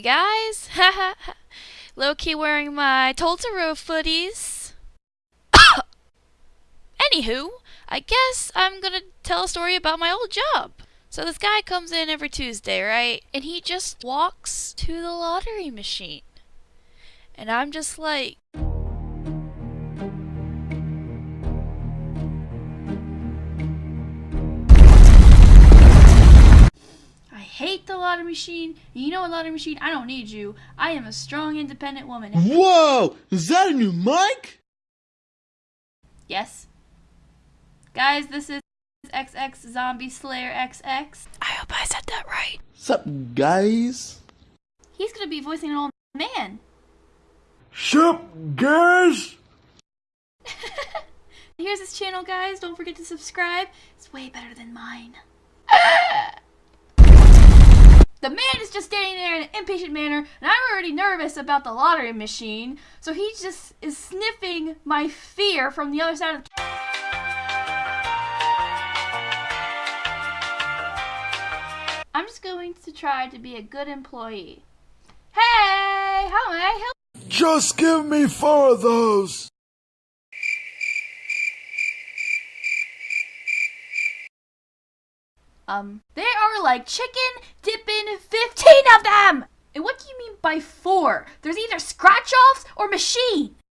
Guys! Low key wearing my Totoro footies. Anywho, I guess I'm gonna tell a story about my old job. So this guy comes in every Tuesday, right? And he just walks to the lottery machine. And I'm just like, lottery machine. You know a lottery machine? I don't need you. I am a strong, independent woman. Whoa! Is that a new mic? Yes. Guys, this is XX Zombie Slayer XX. I hope I said that right. Sup, guys? He's gonna be voicing an old man. Sup, guys? Here's his channel, guys. Don't forget to subscribe. It's way better than mine. The man is just standing there in an impatient manner, and I'm already nervous about the lottery machine, so he just is sniffing my fear from the other side of the. I'm just going to try to be a good employee. Hey, how may I help? Just give me four of those. Um, there are like chicken dipping 15 of them! And what do you mean by four? There's either scratch offs or machine.